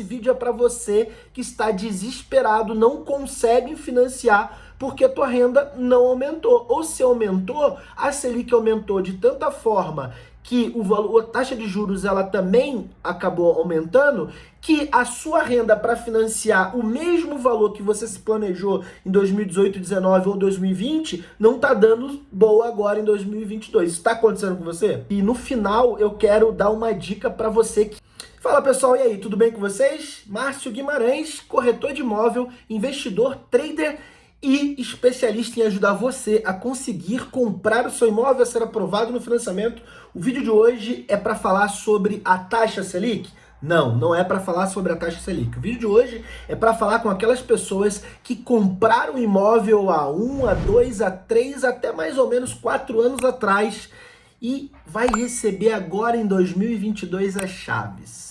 esse vídeo é para você que está desesperado, não consegue financiar porque a tua renda não aumentou. Ou se aumentou, a Selic aumentou de tanta forma que o valor, a taxa de juros ela também acabou aumentando, que a sua renda para financiar o mesmo valor que você se planejou em 2018, 2019 ou 2020 não está dando boa agora em 2022. Isso está acontecendo com você? E no final eu quero dar uma dica para você que Fala pessoal, e aí, tudo bem com vocês? Márcio Guimarães, corretor de imóvel, investidor, trader e especialista em ajudar você a conseguir comprar o seu imóvel a ser aprovado no financiamento. O vídeo de hoje é para falar sobre a taxa Selic? Não, não é para falar sobre a taxa Selic. O vídeo de hoje é para falar com aquelas pessoas que compraram imóvel há um, a dois, a três, até mais ou menos quatro anos atrás e vai receber agora em 2022 as chaves.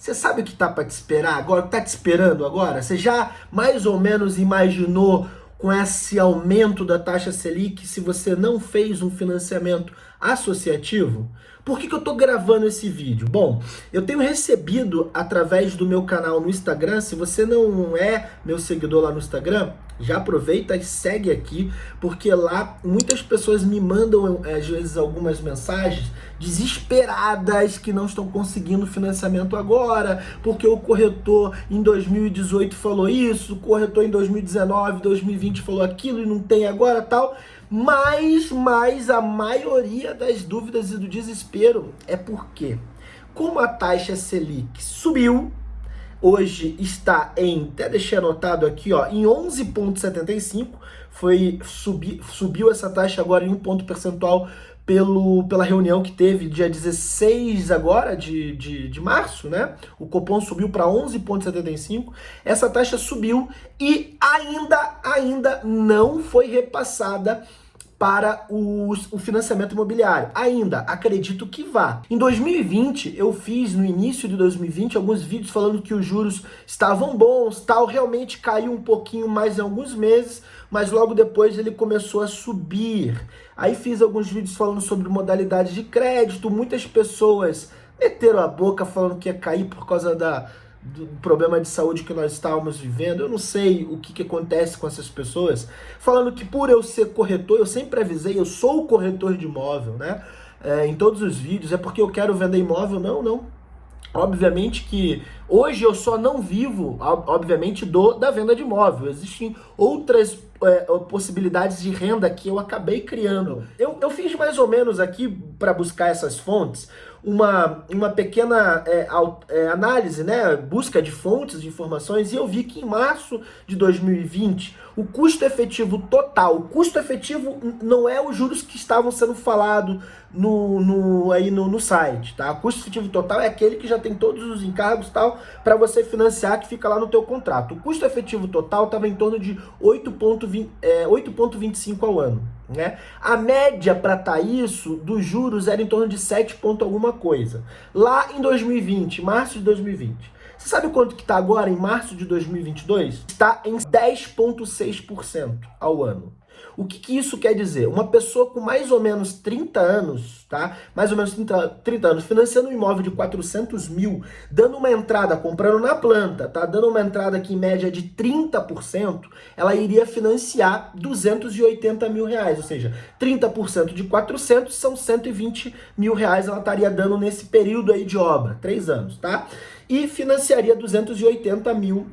Você sabe o que está para te esperar agora? Está te esperando agora? Você já mais ou menos imaginou com esse aumento da taxa Selic se você não fez um financiamento associativo? Por que, que eu estou gravando esse vídeo? Bom, eu tenho recebido através do meu canal no Instagram, se você não é meu seguidor lá no Instagram, já aproveita e segue aqui, porque lá muitas pessoas me mandam às vezes algumas mensagens desesperadas que não estão conseguindo financiamento agora, porque o corretor em 2018 falou isso, o corretor em 2019, 2020 falou aquilo e não tem agora tal. Mas, mas a maioria das dúvidas e do desespero é porque, como a taxa Selic subiu, hoje está em, até deixei anotado aqui, ó, em 11,75, foi subi, subiu essa taxa agora em um ponto percentual pelo, pela reunião que teve dia 16 agora de, de, de março, né? O Copom subiu para 11,75, essa taxa subiu e ainda, ainda não foi repassada para o, o financiamento imobiliário. Ainda, acredito que vá. Em 2020, eu fiz, no início de 2020, alguns vídeos falando que os juros estavam bons, tal, realmente caiu um pouquinho mais em alguns meses, mas logo depois ele começou a subir. Aí fiz alguns vídeos falando sobre modalidade de crédito, muitas pessoas meteram a boca falando que ia cair por causa da do problema de saúde que nós estávamos vivendo, eu não sei o que, que acontece com essas pessoas, falando que por eu ser corretor, eu sempre avisei, eu sou o corretor de imóvel, né? É, em todos os vídeos, é porque eu quero vender imóvel? Não, não. Obviamente que hoje eu só não vivo, obviamente, do, da venda de imóvel. Existem outras é, possibilidades de renda que eu acabei criando. Eu, eu fiz mais ou menos aqui, para buscar essas fontes, uma, uma pequena é, é, análise, né, busca de fontes de informações, e eu vi que em março de 2020, o custo efetivo total, o custo efetivo não é os juros que estavam sendo falados no, no, aí no, no site, tá? O custo efetivo total é aquele que já tem todos os encargos e tal, para você financiar, que fica lá no teu contrato. O custo efetivo total estava em torno de 8,25 é, 8,25 ao ano. Né? A média para tá isso dos juros era em torno de 7 ponto alguma coisa. Lá em 2020, março de 2020. Você sabe quanto que está agora em março de 2022? Está em 10,6% ao ano. O que, que, isso quer dizer? Uma pessoa com mais ou menos 30 anos, tá? Mais ou menos 30, 30 anos, financiando um imóvel de 400 mil, dando uma entrada, comprando na planta, tá? Dando uma entrada aqui em média de 30%, ela iria financiar 280 mil reais, ou seja, 30% de 400 são 120 mil reais ela estaria dando nesse período aí de obra, 3 anos, tá? E financiaria 280 mil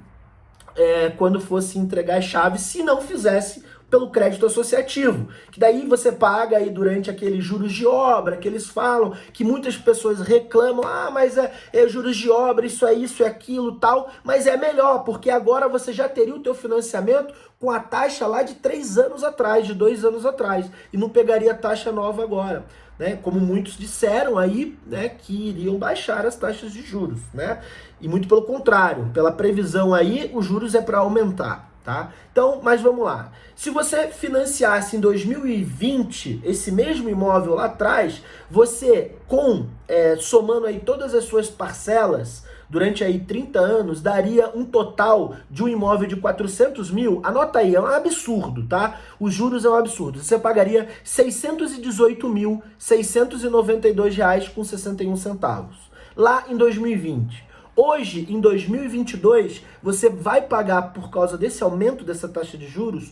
é, quando fosse entregar as chaves, se não fizesse pelo crédito associativo, que daí você paga aí durante aqueles juros de obra, que eles falam, que muitas pessoas reclamam, ah, mas é, é juros de obra, isso é isso, é aquilo, tal, mas é melhor, porque agora você já teria o teu financiamento com a taxa lá de três anos atrás, de dois anos atrás, e não pegaria taxa nova agora. Né, como muitos disseram aí, né, que iriam baixar as taxas de juros, né? E muito pelo contrário, pela previsão aí, os juros é para aumentar tá? Então, mas vamos lá. Se você financiasse em 2020 esse mesmo imóvel lá atrás, você com, é, somando aí todas as suas parcelas, durante aí 30 anos, daria um total de um imóvel de 400 mil, anota aí, é um absurdo, tá? Os juros é um absurdo. Você pagaria 618.692,61 reais com 61 centavos. Lá em 2020. Hoje, em 2022, você vai pagar por causa desse aumento dessa taxa de juros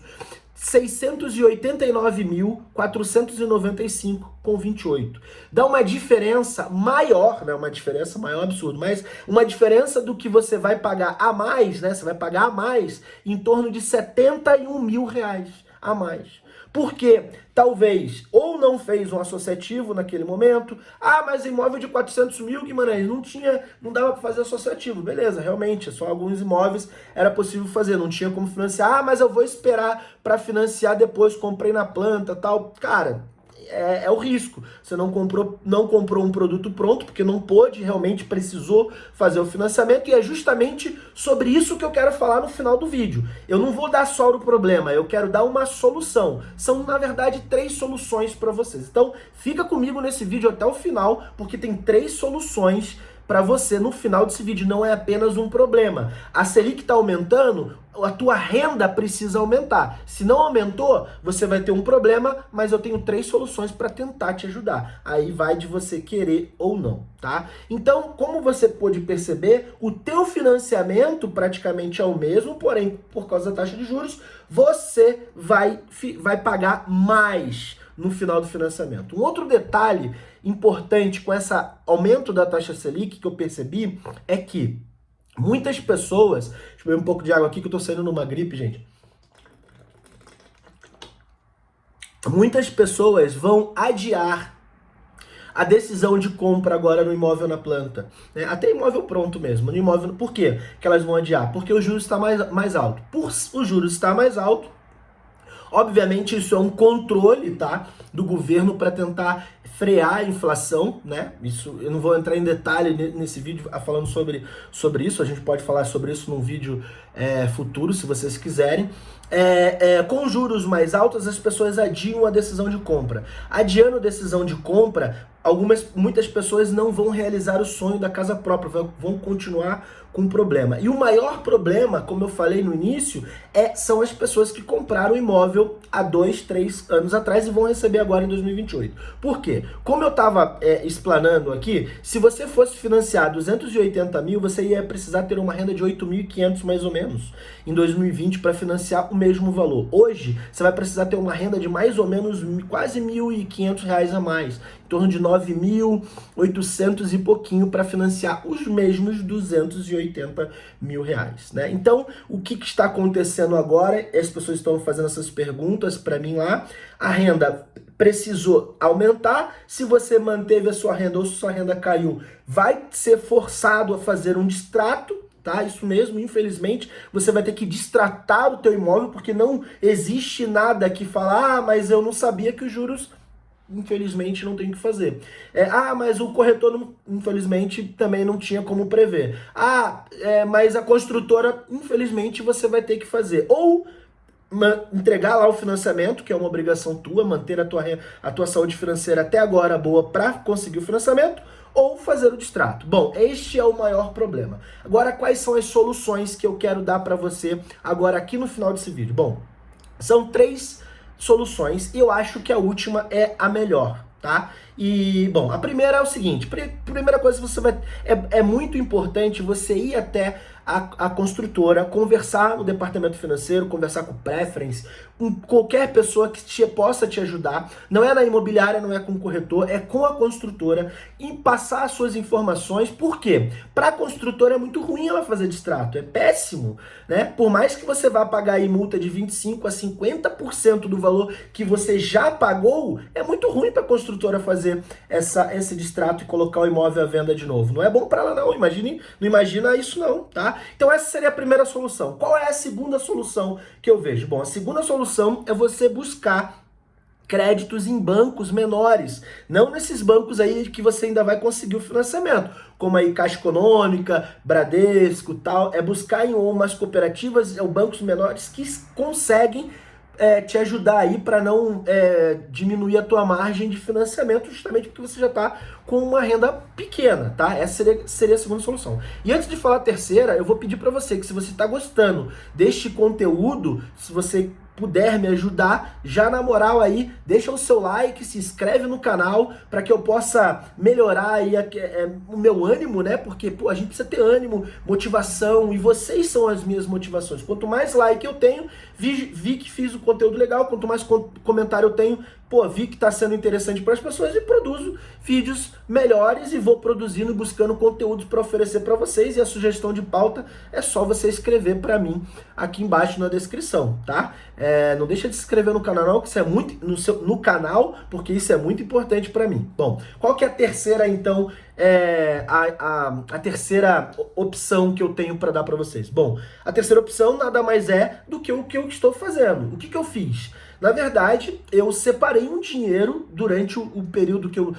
689.495,28. Dá uma diferença maior, né? Uma diferença maior absurdo, mas uma diferença do que você vai pagar a mais, né? Você vai pagar a mais em torno de 71 mil reais a mais. Porque talvez ou não fez um associativo naquele momento, ah, mas imóvel de 400 mil, Guimarães, não tinha, não dava para fazer associativo. Beleza, realmente, só alguns imóveis era possível fazer, não tinha como financiar. Ah, mas eu vou esperar para financiar depois, comprei na planta tal. Cara, é, é, o risco. Você não comprou, não comprou um produto pronto, porque não pôde, realmente precisou fazer o financiamento, e é justamente sobre isso que eu quero falar no final do vídeo. Eu não vou dar só o problema, eu quero dar uma solução. São, na verdade, três soluções para vocês. Então, fica comigo nesse vídeo até o final, porque tem três soluções para você no final desse vídeo. Não é apenas um problema. A Selic está aumentando, a tua renda precisa aumentar. Se não aumentou, você vai ter um problema, mas eu tenho três soluções para tentar te ajudar. Aí vai de você querer ou não, tá? Então, como você pode perceber, o teu financiamento praticamente é o mesmo, porém, por causa da taxa de juros, você vai, vai pagar mais no final do financiamento. Um outro detalhe importante com esse aumento da taxa Selic que eu percebi é que muitas pessoas... Deixa eu beber um pouco de água aqui que eu tô saindo numa gripe, gente. Muitas pessoas vão adiar a decisão de compra agora no imóvel na planta. Né? Até imóvel pronto mesmo, no imóvel. Por quê que elas vão adiar? Porque o juros está mais, mais alto. Por o juros estar mais alto, Obviamente isso é um controle, tá, do governo para tentar frear a inflação, né? Isso eu não vou entrar em detalhe nesse vídeo falando sobre, sobre isso, a gente pode falar sobre isso num vídeo é, futuro, se vocês quiserem. É, é, com juros mais altos, as pessoas adiam a decisão de compra. Adiando a decisão de compra, algumas, muitas pessoas não vão realizar o sonho da casa própria, vão continuar com um problema. E o maior problema, como eu falei no início, é, são as pessoas que compraram o imóvel há dois, três anos atrás e vão receber agora em 2028. Por quê? Como eu estava é, explanando aqui, se você fosse financiar 280 mil, você ia precisar ter uma renda de 8.500 mais ou menos em 2020 para financiar o mesmo valor. Hoje, você vai precisar ter uma renda de mais ou menos quase 1.500 reais a mais, em torno de 9.800 e pouquinho para financiar os mesmos 280 mil reais, né? Então, o que, que está acontecendo agora? As pessoas estão fazendo essas perguntas para mim lá. A renda precisou aumentar. Se você manteve a sua renda ou se sua renda caiu, vai ser forçado a fazer um distrato, tá? Isso mesmo, infelizmente, você vai ter que distratar o teu imóvel, porque não existe nada que falar, ah, mas eu não sabia que os juros infelizmente não tem o que fazer. É, ah, mas o corretor, não, infelizmente, também não tinha como prever. Ah, é, mas a construtora, infelizmente, você vai ter que fazer. Ou entregar lá o financiamento, que é uma obrigação tua, manter a tua, a tua saúde financeira até agora boa para conseguir o financiamento, ou fazer o distrato. Bom, este é o maior problema. Agora, quais são as soluções que eu quero dar para você agora aqui no final desse vídeo? Bom, são três soluções e eu acho que a última é a melhor, tá? E, bom, a primeira é o seguinte, primeira coisa você vai... É, é muito importante você ir até a, a construtora, conversar no departamento financeiro, conversar com o Preference, com qualquer pessoa que te, possa te ajudar. Não é na imobiliária, não é com o corretor, é com a construtora em passar as suas informações. Por quê? Para a construtora é muito ruim ela fazer distrato, é péssimo, né? Por mais que você vá pagar aí multa de 25 a 50% do valor que você já pagou, é muito ruim para a construtora fazer essa, esse distrato e colocar o imóvel à venda de novo. Não é bom para ela não, imagine, não imagina isso não, tá? Então essa seria a primeira solução. Qual é a segunda solução que eu vejo? Bom, a segunda solução é você buscar créditos em bancos menores, não nesses bancos aí que você ainda vai conseguir o financiamento, como aí Caixa Econômica, Bradesco tal, é buscar em umas cooperativas ou bancos menores que conseguem é, te ajudar aí para não é, diminuir a tua margem de financiamento, justamente porque você já está com uma renda pequena, tá? Essa seria, seria a segunda solução. E antes de falar a terceira, eu vou pedir para você que se você está gostando deste conteúdo, se você puder me ajudar, já na moral aí, deixa o seu like, se inscreve no canal para que eu possa melhorar aí a, é, o meu ânimo, né? Porque pô, a gente precisa ter ânimo, motivação e vocês são as minhas motivações. Quanto mais like eu tenho, vi, vi que fiz o conteúdo legal, quanto mais comentário eu tenho, pô, vi que está sendo interessante para as pessoas e produzo vídeos melhores e vou produzindo e buscando conteúdos para oferecer para vocês e a sugestão de pauta é só você escrever para mim aqui embaixo na descrição, tá? É, não deixa de se inscrever no canal que isso é muito no, seu, no canal, porque isso é muito importante para mim. Bom, qual que é a terceira então, é, a, a, a terceira opção que eu tenho para dar para vocês? Bom, a terceira opção nada mais é do que o que eu estou fazendo. O que, que eu fiz? Na verdade, eu separei um dinheiro durante o, o período que eu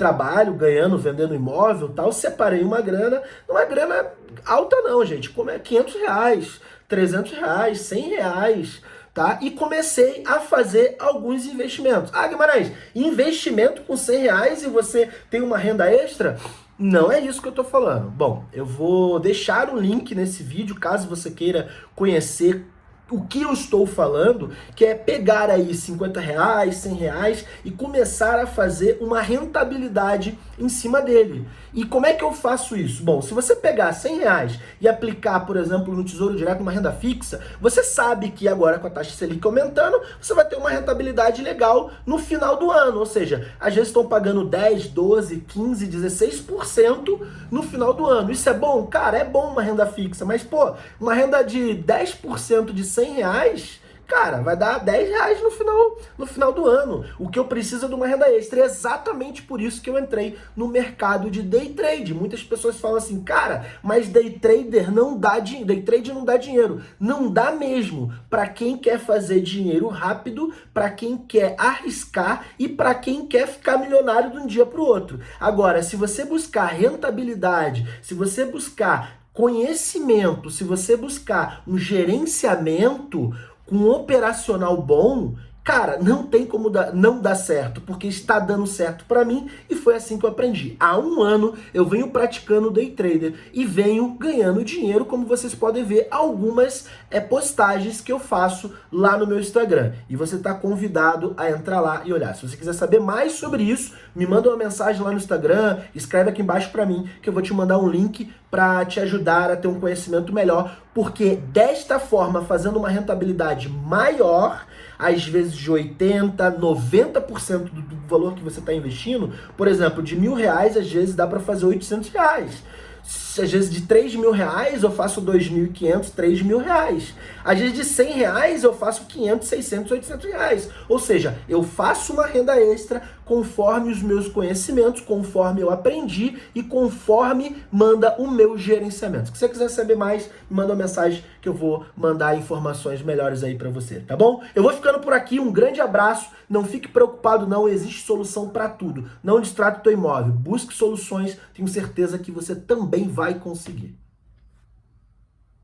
trabalho, ganhando, vendendo imóvel tal, separei uma grana, não é grana alta não, gente, como é 500 reais, 300 reais, 100 reais, tá? E comecei a fazer alguns investimentos. Ah, Guimarães, investimento com 100 reais e você tem uma renda extra? Não é isso que eu tô falando. Bom, eu vou deixar o link nesse vídeo, caso você queira conhecer o que eu estou falando, que é pegar aí 50 reais, 100 reais e começar a fazer uma rentabilidade em cima dele. E como é que eu faço isso? Bom, se você pegar 100 reais e aplicar, por exemplo, no Tesouro Direto uma renda fixa, você sabe que agora com a taxa Selic aumentando, você vai ter uma rentabilidade legal no final do ano. Ou seja, às vezes estão pagando 10, 12, 15, 16% no final do ano. Isso é bom? Cara, é bom uma renda fixa, mas pô, uma renda de 10% de 100 reais cara, vai dar 10 reais no final, no final do ano. O que eu preciso é de uma renda extra. É exatamente por isso que eu entrei no mercado de day trade. Muitas pessoas falam assim, cara, mas day trader não dá dinheiro. Day trade não dá dinheiro. Não dá mesmo. Para quem quer fazer dinheiro rápido, para quem quer arriscar e para quem quer ficar milionário de um dia para o outro. Agora, se você buscar rentabilidade, se você buscar conhecimento, se você buscar um gerenciamento, com um operacional bom, cara, não tem como dar, não dar certo, porque está dando certo para mim e foi assim que eu aprendi. Há um ano eu venho praticando day trader e venho ganhando dinheiro, como vocês podem ver algumas é, postagens que eu faço lá no meu Instagram. E você está convidado a entrar lá e olhar. Se você quiser saber mais sobre isso, me manda uma mensagem lá no Instagram, escreve aqui embaixo para mim que eu vou te mandar um link para te ajudar a ter um conhecimento melhor, porque desta forma, fazendo uma rentabilidade maior, às vezes de 80%, 90% do, do valor que você está investindo, por exemplo, de mil reais, às vezes dá para fazer 800 reais às vezes de 3 mil reais eu faço 2.500, 3 mil reais. Às vezes de 100 reais eu faço 500, 600, 800 reais. Ou seja, eu faço uma renda extra conforme os meus conhecimentos, conforme eu aprendi e conforme manda o meu gerenciamento. Se você quiser saber mais, manda uma mensagem que eu vou mandar informações melhores aí para você, tá bom? Eu vou ficando por aqui, um grande abraço, não fique preocupado não, existe solução para tudo. Não distrata o teu imóvel, busque soluções, tenho certeza que você também vai conseguir.